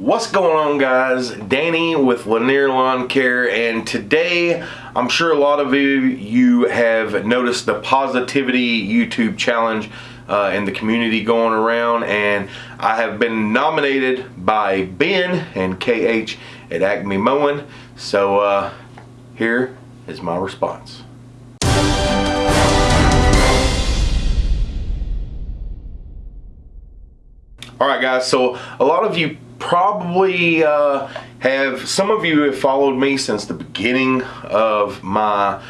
What's going on guys? Danny with Lanier Lawn Care and today I'm sure a lot of you, you have noticed the positivity YouTube challenge uh, in the community going around and I have been nominated by Ben and KH at Acme Mowing so uh, here is my response. Alright guys, so a lot of you probably uh, have, some of you have followed me since the beginning of my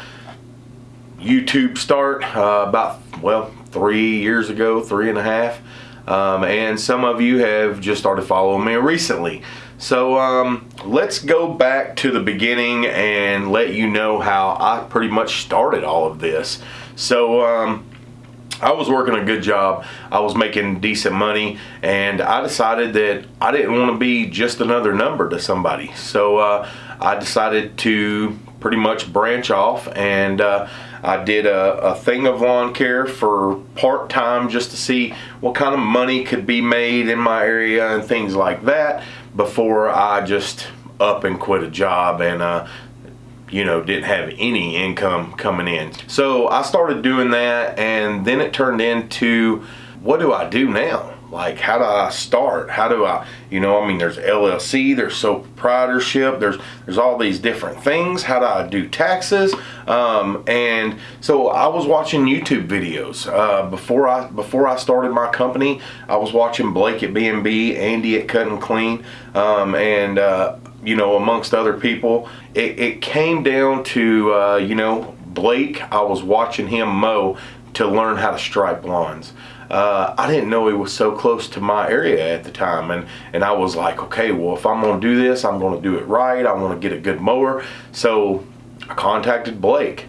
YouTube start, uh, about, well, three years ago, three and a half. Um, and some of you have just started following me recently. So um, let's go back to the beginning and let you know how I pretty much started all of this. So um, I was working a good job. I was making decent money and I decided that I didn't want to be just another number to somebody. So uh, I decided to pretty much branch off and uh, I did a, a, thing of lawn care for part-time just to see what kind of money could be made in my area and things like that before I just up and quit a job and uh, you know, didn't have any income coming in. So I started doing that and then it turned into, what do I do now? Like, how do I start? How do I, you know, I mean, there's LLC, there's sole proprietorship, there's there's all these different things. How do I do taxes? Um, and so I was watching YouTube videos uh, before I before I started my company. I was watching Blake at B&B, Andy at Cut and Clean, um, and uh, you know, amongst other people. It, it came down to, uh, you know, Blake, I was watching him mow to learn how to stripe lawns. Uh, I didn't know he was so close to my area at the time and and I was like okay well if I'm gonna do this I'm gonna do it right I want to get a good mower so I contacted Blake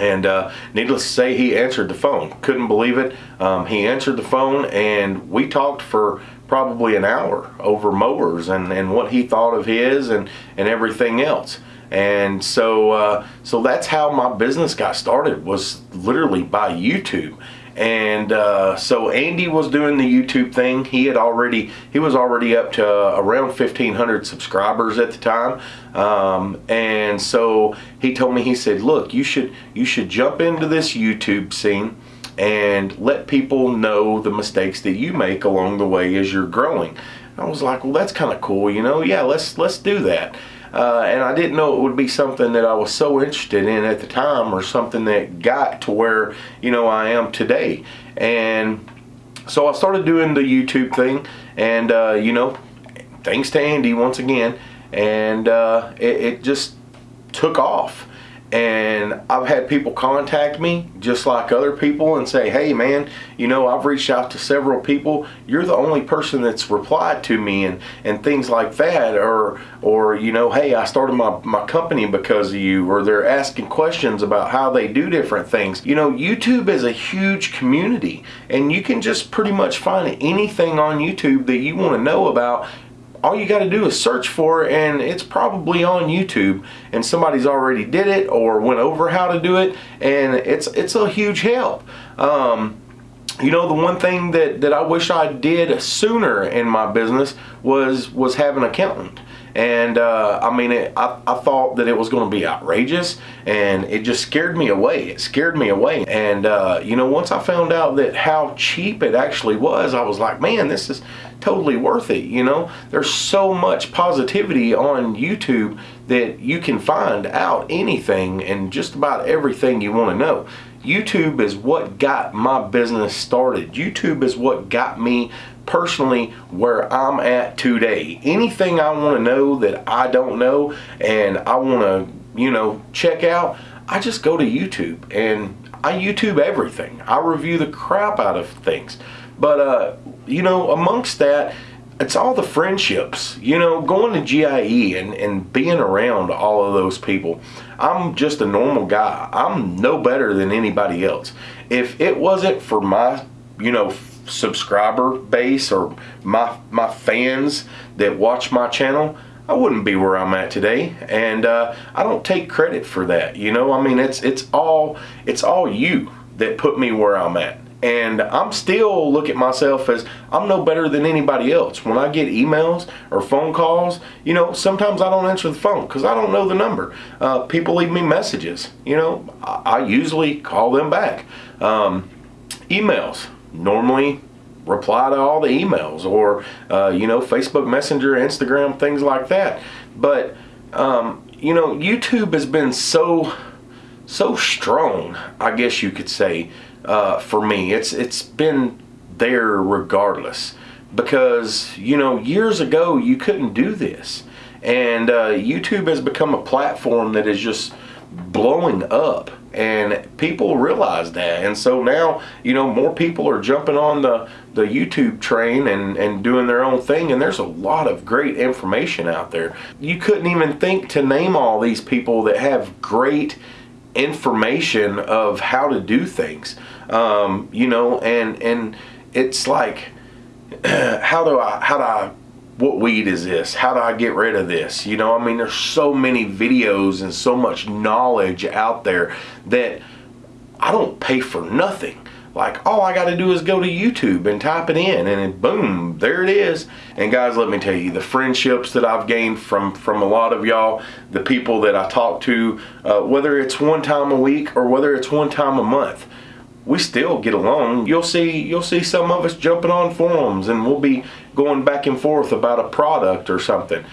and uh, needless to say he answered the phone couldn't believe it um, he answered the phone and we talked for probably an hour over mowers and, and what he thought of his and, and everything else. And so, uh, so that's how my business got started was literally by YouTube. And uh, so Andy was doing the YouTube thing. He had already, he was already up to uh, around 1,500 subscribers at the time. Um, and so he told me, he said, look, you should, you should jump into this YouTube scene and let people know the mistakes that you make along the way as you're growing. I was like, well, that's kind of cool, you know? Yeah, let's let's do that. Uh, and I didn't know it would be something that I was so interested in at the time or something that got to where, you know, I am today. And so I started doing the YouTube thing and, uh, you know, thanks to Andy once again, and uh, it, it just took off and I've had people contact me just like other people and say hey man you know I've reached out to several people. You're the only person that's replied to me and and things like that or or you know hey I started my, my company because of you or they're asking questions about how they do different things. You know YouTube is a huge community and you can just pretty much find anything on YouTube that you want to know about all you got to do is search for it and it's probably on YouTube and somebody's already did it or went over how to do it and it's it's a huge help. Um, you know the one thing that, that I wish I did sooner in my business was was have an accountant and uh, I mean it, I, I thought that it was going to be outrageous and it just scared me away. It scared me away. And uh, you know once I found out that how cheap it actually was I was like man this is totally worth it you know? There's so much positivity on YouTube that you can find out anything and just about everything you want to know YouTube is what got my business started. YouTube is what got me personally where I'm at today. Anything I want to know that I don't know and I want to, you know, check out, I just go to YouTube and I YouTube everything. I review the crap out of things. But, uh, you know, amongst that, it's all the friendships, you know, going to GIE and, and being around all of those people. I'm just a normal guy. I'm no better than anybody else. If it wasn't for my, you know, subscriber base or my, my fans that watch my channel, I wouldn't be where I'm at today. And uh, I don't take credit for that. You know, I mean, it's, it's all, it's all you that put me where I'm at And I'm still look at myself as I'm no better than anybody else. When I get emails or phone calls, you know, sometimes I don't answer the phone because I don't know the number. Uh, people leave me messages. You know, I, I usually call them back. Um, emails normally reply to all the emails or uh, you know Facebook Messenger, Instagram, things like that. But um, you know, YouTube has been so so strong, I guess you could say, uh, for me. It's it's been there regardless. Because you know years ago you couldn't do this, and uh, YouTube has become a platform that is just blowing up. And people realize that. And so now you know more people are jumping on the the YouTube train and and doing their own thing. And there's a lot of great information out there. You couldn't even think to name all these people that have great information of how to do things um, you know and and it's like how do I how do I what weed is this? How do I get rid of this? You know, I mean, there's so many videos and so much knowledge out there that I don't pay for nothing. Like, all I got to do is go to YouTube and type it in, and boom, there it is. And guys, let me tell you, the friendships that I've gained from from a lot of y'all, the people that I talk to, uh, whether it's one time a week or whether it's one time a month, we still get along. You'll see you'll see some of us jumping on forums and we'll be going back and forth about a product or something.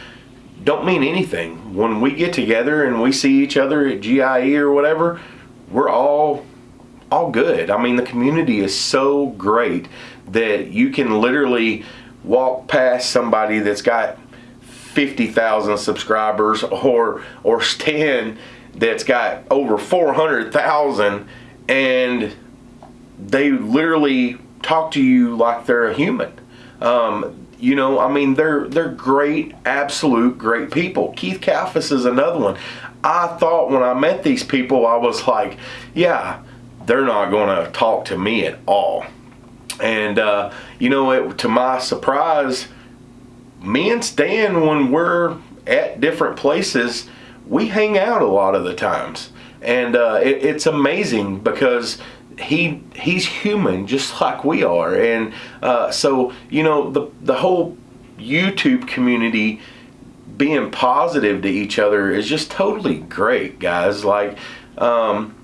Don't mean anything. When we get together and we see each other at GIE or whatever, we're all all good. I mean the community is so great that you can literally walk past somebody that's got 50,000 subscribers or or Stan that's got over 400,000 and they literally talk to you like they're a human. Um, you know, I mean, they're they're great, absolute great people. Keith Kalfas is another one. I thought when I met these people, I was like, yeah, they're not going to talk to me at all. And uh, you know, it, to my surprise, me and Stan, when we're at different places, we hang out a lot of the times, and uh, it, it's amazing because he he's human just like we are. And uh, so you know the the whole YouTube community being positive to each other is just totally great guys. Like um,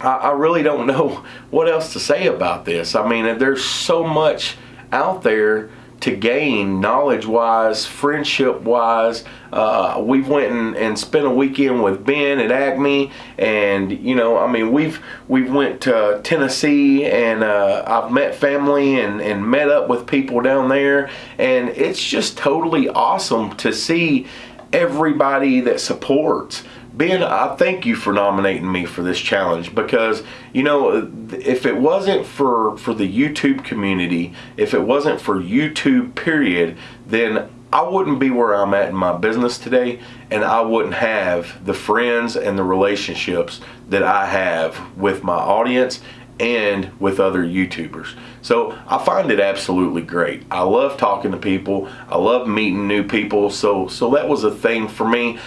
I, I really don't know what else to say about this I mean there's so much out there to gain knowledge wise, friendship wise. Uh, we went and, and spent a weekend with Ben at Acme, and you know, I mean, we've we've went to Tennessee, and uh, I've met family and and met up with people down there, and it's just totally awesome to see everybody that supports. Ben, I thank you for nominating me for this challenge because, you know, if it wasn't for, for the YouTube community, if it wasn't for YouTube period, then I wouldn't be where I'm at in my business today and I wouldn't have the friends and the relationships that I have with my audience and with other YouTubers. So I find it absolutely great. I love talking to people. I love meeting new people. So so that was a thing for me.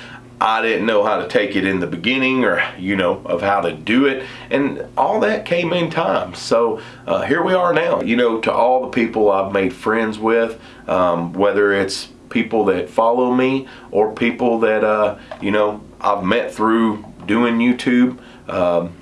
I didn't know how to take it in the beginning or, you know, of how to do it. And all that came in time. So uh, here we are now. You know, to all the people I've made friends with, um, whether it's people that follow me or people that, uh, you know, I've met through doing YouTube, um,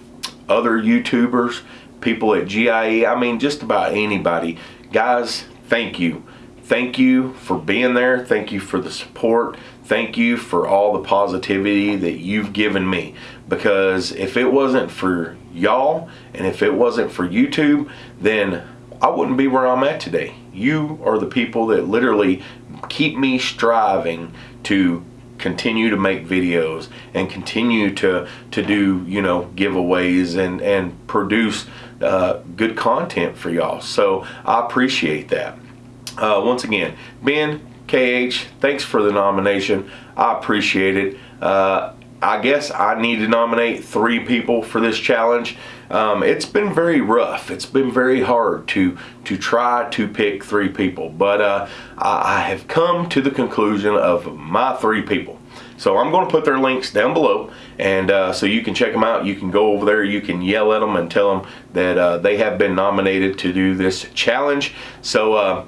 other YouTubers, people at GIE, I mean, just about anybody. Guys, thank you. Thank you for being there. Thank you for the support thank you for all the positivity that you've given me because if it wasn't for y'all and if it wasn't for YouTube then I wouldn't be where I'm at today. You are the people that literally keep me striving to continue to make videos and continue to to do you know giveaways and and produce uh, good content for y'all so I appreciate that uh, once again Ben KH, thanks for the nomination. I appreciate it. Uh, I guess I need to nominate three people for this challenge. Um, it's been very rough. It's been very hard to to try to pick three people, but uh, I, have come to the conclusion of my three people. So I'm going to put their links down below, and uh, so you can check them out. You can go over there. You can yell at them and tell them that uh, they have been nominated to do this challenge. So uh,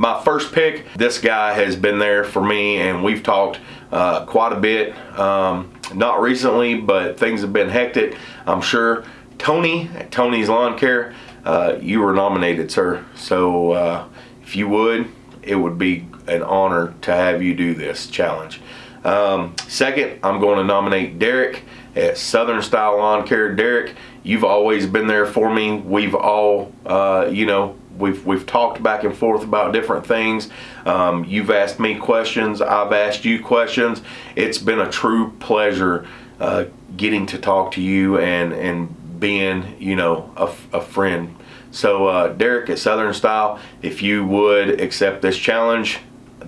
my first pick, this guy has been there for me, and we've talked uh, quite a bit. Um, not recently, but things have been hectic. I'm sure Tony, at Tony's Lawn Care, uh, you were nominated, sir. So uh, if you would, it would be an honor to have you do this challenge. Um, second, I'm going to nominate Derek at Southern Style Lawn Care. Derek, you've always been there for me. We've all, uh, you know, we've we've talked back and forth about different things. Um, you've asked me questions. I've asked you questions. It's been a true pleasure uh, getting to talk to you and and being, you know, a, a friend. So, uh, Derek at Southern Style, if you would accept this challenge,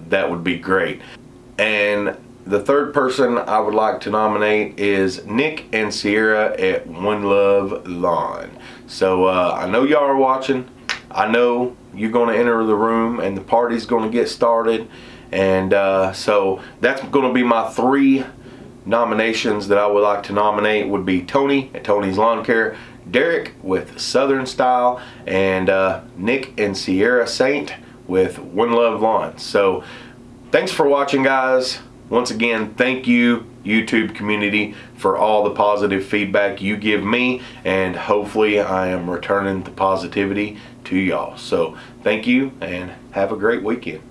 that would be great. And the third person I would like to nominate is Nick and Sierra at One Love Lawn. So uh, I know y'all are watching. I know you're going to enter the room and the party's going to get started. And uh, so that's going to be my three nominations that I would like to nominate would be Tony at Tony's Lawn Care, Derek with Southern Style, and uh, Nick and Sierra Saint with One Love Lawn. So thanks for watching guys. Once again, thank you, YouTube community, for all the positive feedback you give me, and hopefully I am returning the positivity to y'all. So thank you, and have a great weekend.